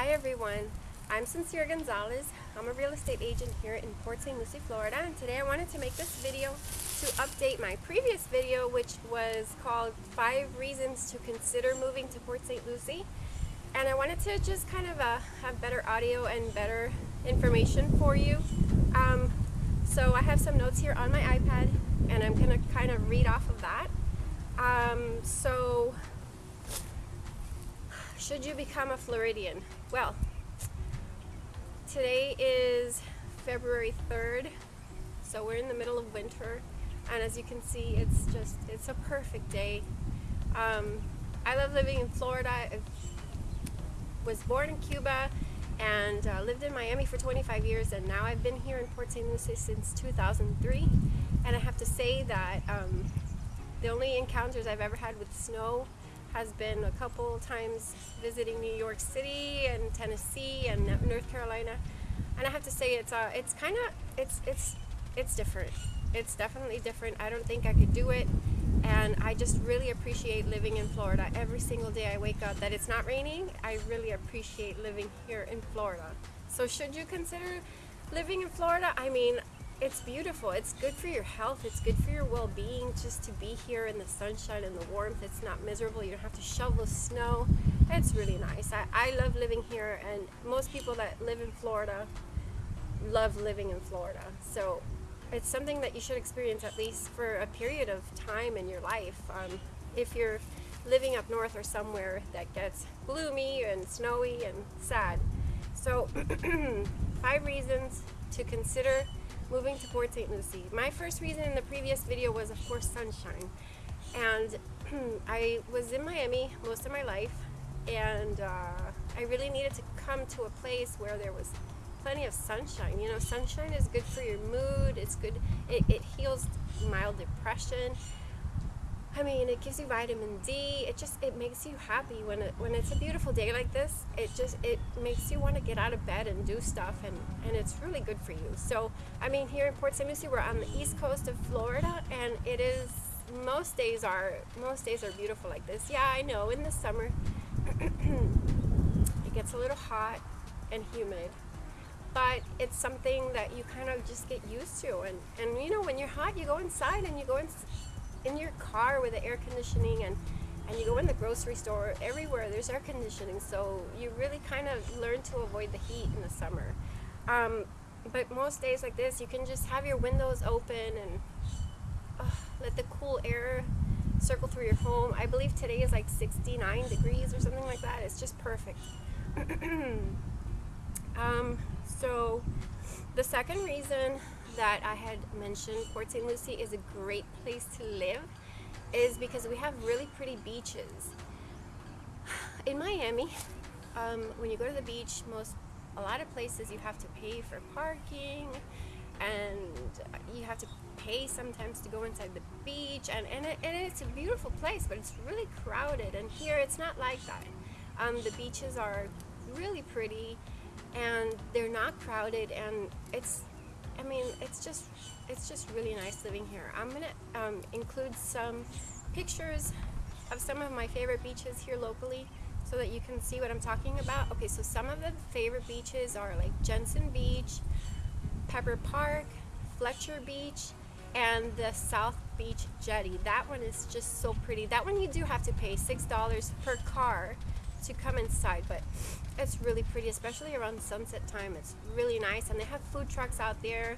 Hi everyone, I'm Sincere Gonzalez. I'm a real estate agent here in Port St. Lucie, Florida and today I wanted to make this video to update my previous video which was called 5 Reasons to Consider Moving to Port St. Lucie and I wanted to just kind of uh, have better audio and better information for you. Um, so I have some notes here on my iPad and I'm to kind of read off of that. Um, so should you become a Floridian? Well, today is February 3rd, so we're in the middle of winter, and as you can see, it's just, it's a perfect day. Um, I love living in Florida. I was born in Cuba and uh, lived in Miami for 25 years, and now I've been here in Port St. Lucie since 2003, and I have to say that um, the only encounters I've ever had with snow has been a couple times visiting New York City and Tennessee and North Carolina. And I have to say it's uh it's kind of it's it's it's different. It's definitely different. I don't think I could do it. And I just really appreciate living in Florida. Every single day I wake up that it's not raining I really appreciate living here in Florida. So should you consider living in Florida? I mean it's beautiful. It's good for your health. It's good for your well-being just to be here in the sunshine and the warmth. It's not miserable. You don't have to shovel snow. It's really nice. I, I love living here and most people that live in Florida love living in Florida. So it's something that you should experience at least for a period of time in your life. Um, if you're living up north or somewhere that gets gloomy and snowy and sad. So five reasons to consider moving to Port St. Lucie. My first reason in the previous video was of course sunshine and I was in Miami most of my life and uh, I really needed to come to a place where there was plenty of sunshine. You know, sunshine is good for your mood, it's good, it, it heals mild depression, I mean, it gives you vitamin D. It just, it makes you happy when it, when it's a beautiful day like this. It just, it makes you want to get out of bed and do stuff and, and it's really good for you. So, I mean, here in Port St. Lucie, we're on the east coast of Florida and it is, most days are, most days are beautiful like this. Yeah, I know, in the summer, it gets a little hot and humid but it's something that you kind of just get used to and and you know when you're hot you go inside and you go in, in your car with the air conditioning and and you go in the grocery store everywhere there's air conditioning so you really kind of learn to avoid the heat in the summer. Um, but most days like this you can just have your windows open and uh, let the cool air circle through your home. I believe today is like 69 degrees or something like that. It's just perfect. Um, so the second reason that I had mentioned Port St. Lucie is a great place to live is because we have really pretty beaches. In Miami, um, when you go to the beach, most a lot of places you have to pay for parking and you have to pay sometimes to go inside the beach and, and, it, and it's a beautiful place but it's really crowded and here it's not like that. Um, the beaches are really pretty and they're not crowded and it's I mean, it's just it's just really nice living here. I'm gonna um, include some pictures of some of my favorite beaches here locally so that you can see what I'm talking about. Okay, so some of the favorite beaches are like Jensen Beach, Pepper Park, Fletcher Beach, and the South Beach Jetty. That one is just so pretty. That one you do have to pay $6 per car to come inside, but it's really pretty, especially around sunset time. It's really nice, and they have food trucks out there,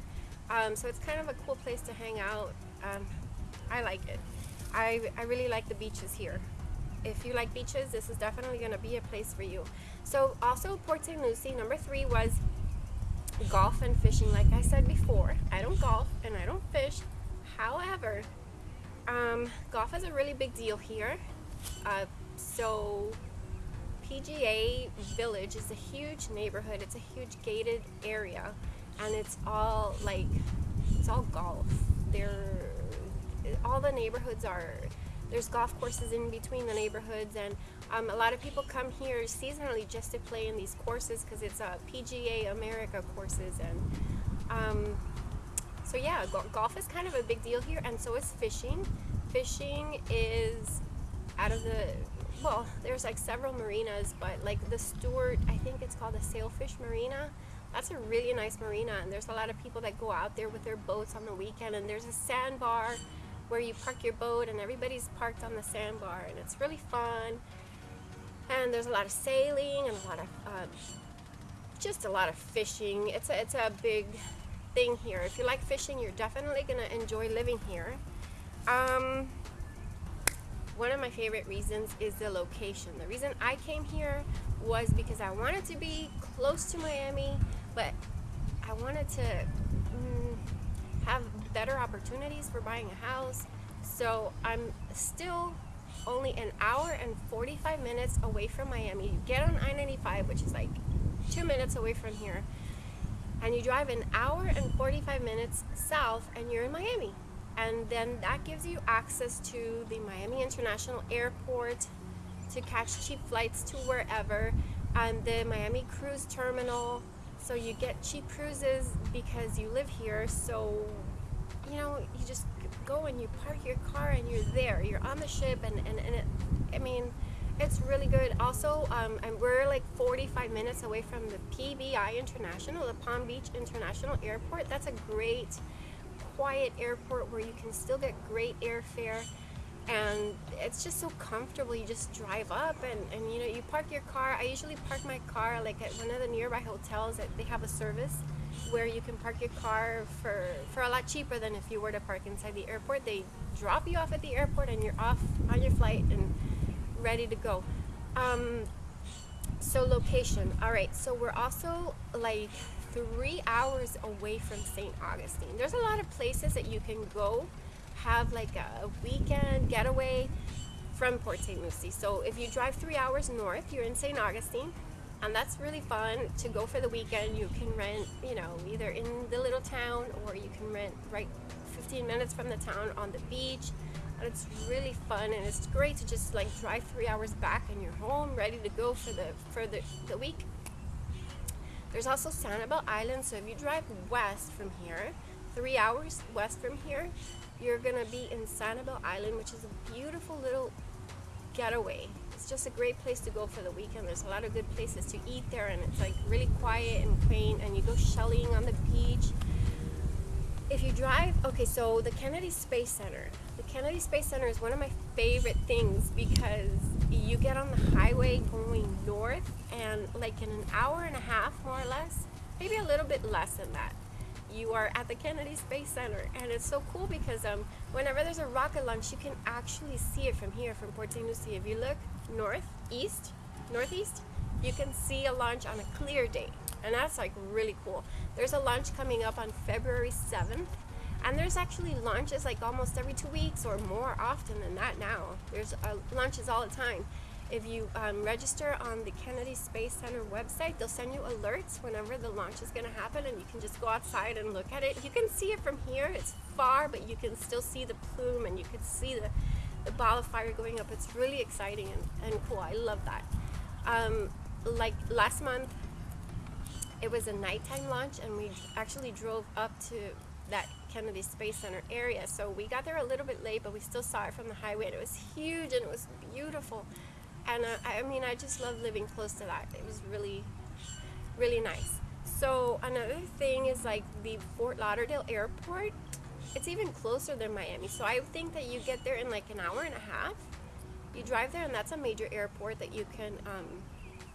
um, so it's kind of a cool place to hang out. Um, I like it. I, I really like the beaches here. If you like beaches, this is definitely going to be a place for you. So also Port St. Lucie, number three was golf and fishing. Like I said before, I don't golf and I don't fish. However, um, golf is a really big deal here. Uh, so PGA Village is a huge neighborhood. It's a huge gated area and it's all like, it's all golf. There, all the neighborhoods are, there's golf courses in between the neighborhoods and um, a lot of people come here seasonally just to play in these courses because it's a uh, PGA America courses and um, so yeah, go golf is kind of a big deal here and so is fishing. Fishing is out of the well, there's like several marinas, but like the Stuart, I think it's called the Sailfish Marina. That's a really nice marina, and there's a lot of people that go out there with their boats on the weekend. And there's a sandbar where you park your boat, and everybody's parked on the sandbar, and it's really fun. And there's a lot of sailing and a lot of um, just a lot of fishing. It's a, it's a big thing here. If you like fishing, you're definitely gonna enjoy living here. Um, one of my favorite reasons is the location. The reason I came here was because I wanted to be close to Miami, but I wanted to mm, have better opportunities for buying a house. So I'm still only an hour and 45 minutes away from Miami. You get on I-95, which is like two minutes away from here, and you drive an hour and 45 minutes south and you're in Miami and then that gives you access to the Miami International Airport to catch cheap flights to wherever and the Miami Cruise Terminal. So you get cheap cruises because you live here. So you know you just go and you park your car and you're there. You're on the ship and, and, and it, I mean it's really good. Also um, and we're like 45 minutes away from the PBI International the Palm Beach International Airport. That's a great quiet airport where you can still get great airfare and it's just so comfortable. You just drive up and, and you know you park your car. I usually park my car like at one of the nearby hotels that they have a service where you can park your car for for a lot cheaper than if you were to park inside the airport. They drop you off at the airport and you're off on your flight and ready to go. Um, so location. All right so we're also like three hours away from St. Augustine. There's a lot of places that you can go have like a weekend getaway from Port St. Lucie. So if you drive three hours north, you're in St. Augustine and that's really fun to go for the weekend. You can rent, you know, either in the little town or you can rent right 15 minutes from the town on the beach. And it's really fun and it's great to just like drive three hours back and you're home ready to go for the for the, the week there's also Sanibel Island, so if you drive west from here, three hours west from here, you're gonna be in Sanibel Island, which is a beautiful little getaway. It's just a great place to go for the weekend. There's a lot of good places to eat there and it's like really quiet and quaint and you go shelling on the beach. If you drive, okay, so the Kennedy Space Center. The Kennedy Space Center is one of my favorite things because you get on the highway going north and like in an hour and a half more or less maybe a little bit less than that you are at the Kennedy Space Center. And it's so cool because um, whenever there's a rocket launch you can actually see it from here from Port St. Lucie. If you look north east northeast you can see a launch on a clear day. And that's like really cool. There's a launch coming up on February 7th and there's actually launches like almost every two weeks or more often than that now. There's uh, launches all the time. If you um, register on the Kennedy Space Center website, they'll send you alerts whenever the launch is going to happen and you can just go outside and look at it. You can see it from here. It's far, but you can still see the plume and you can see the, the ball of fire going up. It's really exciting and, and cool. I love that. Um, like last month, it was a nighttime launch and we actually drove up to that Kennedy Space Center area. So we got there a little bit late, but we still saw it from the highway and it was huge and it was beautiful. And uh, I mean, I just love living close to that. It was really, really nice. So another thing is like the Fort Lauderdale airport. It's even closer than Miami. So I think that you get there in like an hour and a half. You drive there and that's a major airport that you can um,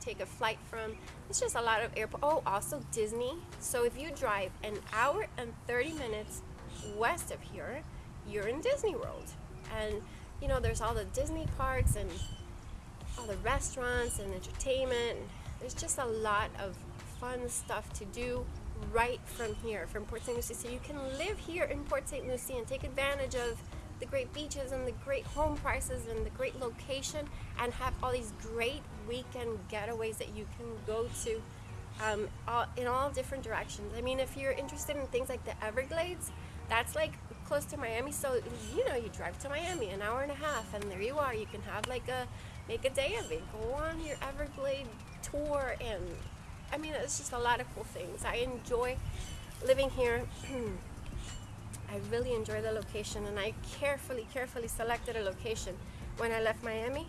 take a flight from. It's just a lot of airport. Oh, also Disney. So if you drive an hour and 30 minutes west of here, you're in Disney World. And you know, there's all the Disney parks and all the restaurants and entertainment. There's just a lot of fun stuff to do right from here, from Port St. Lucie. So you can live here in Port St. Lucie and take advantage of the great beaches and the great home prices and the great location and have all these great weekend getaways that you can go to um, all, in all different directions. I mean, if you're interested in things like the Everglades, that's like close to Miami. So, you know, you drive to Miami an hour and a half and there you are. You can have like a, make a day of it. Go on your Everglade tour and I mean, it's just a lot of cool things. I enjoy living here. I really enjoy the location and I carefully, carefully selected a location when I left Miami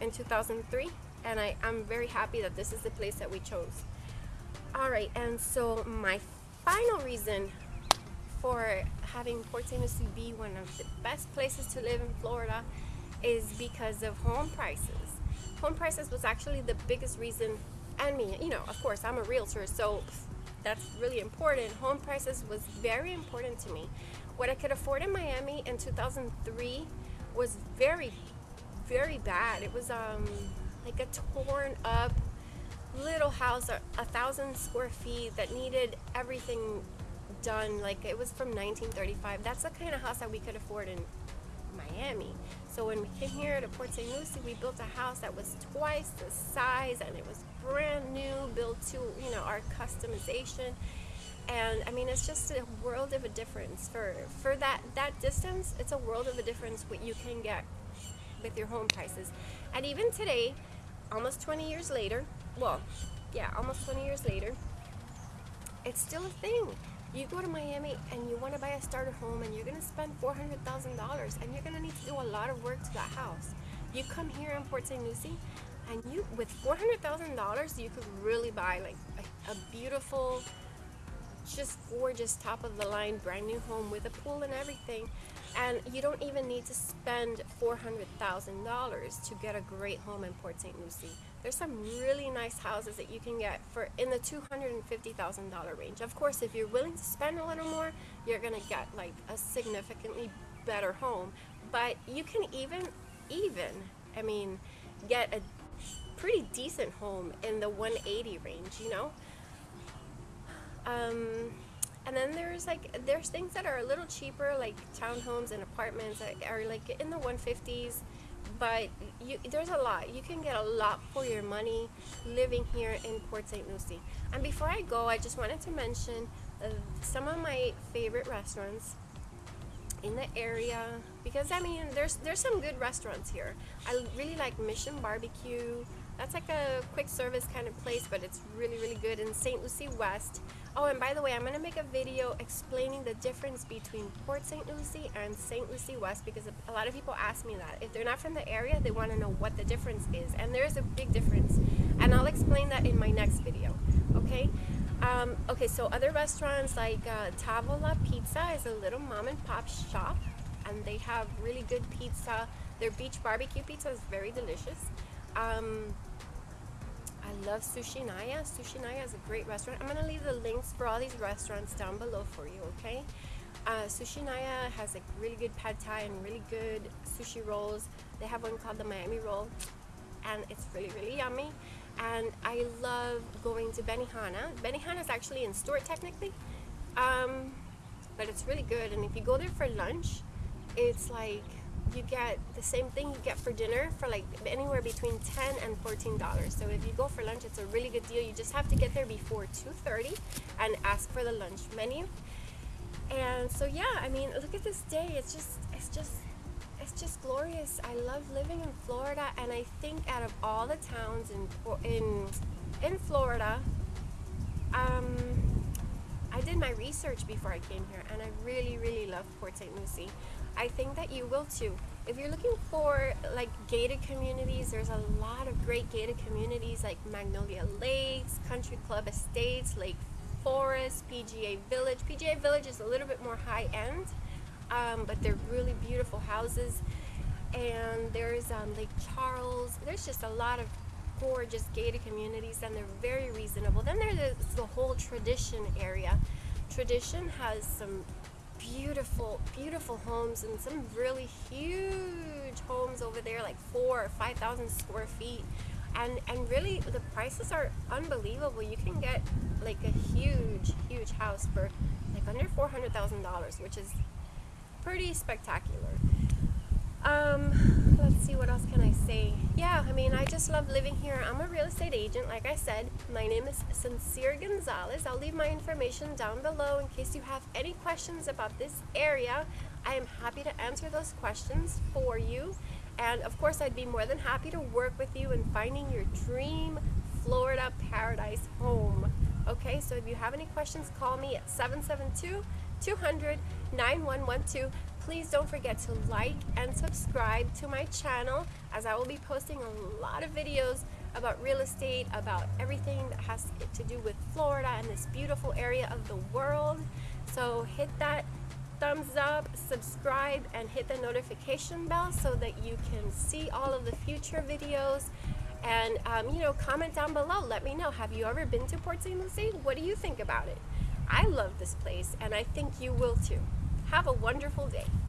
in 2003 and I, I'm very happy that this is the place that we chose. All right, and so my final reason for having Port St. Lucie be one of the best places to live in Florida is because of home prices. Home prices was actually the biggest reason, and me, you know, of course, I'm a realtor, so that's really important. Home prices was very important to me. What I could afford in Miami in 2003 was very, very bad. It was um, like a torn up little house, a, a thousand square feet that needed everything done. Like it was from 1935. That's the kind of house that we could afford in Miami. So when we came here to Port St. Lucie, we built a house that was twice the size and it was brand new, built to, you know, our customization. And I mean, it's just a world of a difference for, for that, that distance. It's a world of a difference what you can get with your home prices. And even today, almost 20 years later, well, yeah, almost 20 years later, it's still a thing. You go to Miami and you want to buy a starter home and you're going to spend $400,000 and you're going to need to do a lot of work to that house. You come here in Port St. Lucie and you, with $400,000, you could really buy like a, a beautiful, just gorgeous top of the line brand new home with a pool and everything and you don't even need to spend $400,000 to get a great home in Port St. Lucie. There's some really nice houses that you can get for in the $250,000 range. Of course, if you're willing to spend a little more, you're gonna get like a significantly better home. But you can even, even, I mean, get a pretty decent home in the 180 range, you know? Um, and then there's like there's things that are a little cheaper like townhomes and apartments that are like in the 150s but you, there's a lot you can get a lot for your money living here in Port St. Lucie and before I go I just wanted to mention uh, some of my favorite restaurants in the area because I mean there's there's some good restaurants here I really like Mission Barbecue that's like a quick service kind of place but it's really really good in St. Lucie West Oh, and by the way, I'm going to make a video explaining the difference between Port St. Lucie and St. Lucie West because a lot of people ask me that. If they're not from the area, they want to know what the difference is. And there's a big difference. And I'll explain that in my next video, okay? Um, okay, so other restaurants like uh, Tavola Pizza is a little mom and pop shop. And they have really good pizza. Their beach barbecue pizza is very delicious. Um, I love Sushi Naya. Sushi Naya is a great restaurant. I'm to leave the links for all these restaurants down below for you, okay? Uh, Sushi Naya has like really good pad thai and really good sushi rolls. They have one called the Miami roll and it's really, really yummy. And I love going to Benihana. Benihana is actually in Stuart technically, um, but it's really good. And if you go there for lunch, it's like you get the same thing you get for dinner for like anywhere between 10 and 14 dollars. So if you go for lunch it's a really good deal. You just have to get there before 2:30 and ask for the lunch menu. And so yeah I mean look at this day. It's just it's just it's just glorious. I love living in Florida and I think out of all the towns in in in Florida um I did my research before I came here and I really really love Port St. Lucie I think that you will too. If you're looking for like gated communities, there's a lot of great gated communities like Magnolia Lakes, Country Club Estates, Lake Forest, PGA Village. PGA Village is a little bit more high end, um, but they're really beautiful houses. And there's um, Lake Charles. There's just a lot of gorgeous gated communities and they're very reasonable. Then there's the whole Tradition area. Tradition has some beautiful, beautiful homes and some really huge homes over there, like four or 5,000 square feet. And, and really the prices are unbelievable. You can get like a huge, huge house for like under $400,000, which is pretty spectacular. Um, see, what else can I say? Yeah, I mean, I just love living here. I'm a real estate agent, like I said. My name is Sincere Gonzalez. I'll leave my information down below in case you have any questions about this area. I am happy to answer those questions for you. And of course, I'd be more than happy to work with you in finding your dream Florida paradise home. Okay, so if you have any questions, call me at 772 200 9112 please don't forget to like and subscribe to my channel as I will be posting a lot of videos about real estate, about everything that has to do with Florida and this beautiful area of the world. So hit that thumbs up, subscribe, and hit the notification bell so that you can see all of the future videos. And um, you know, comment down below. Let me know. Have you ever been to Port St. Lucie? What do you think about it? I love this place, and I think you will too. Have a wonderful day.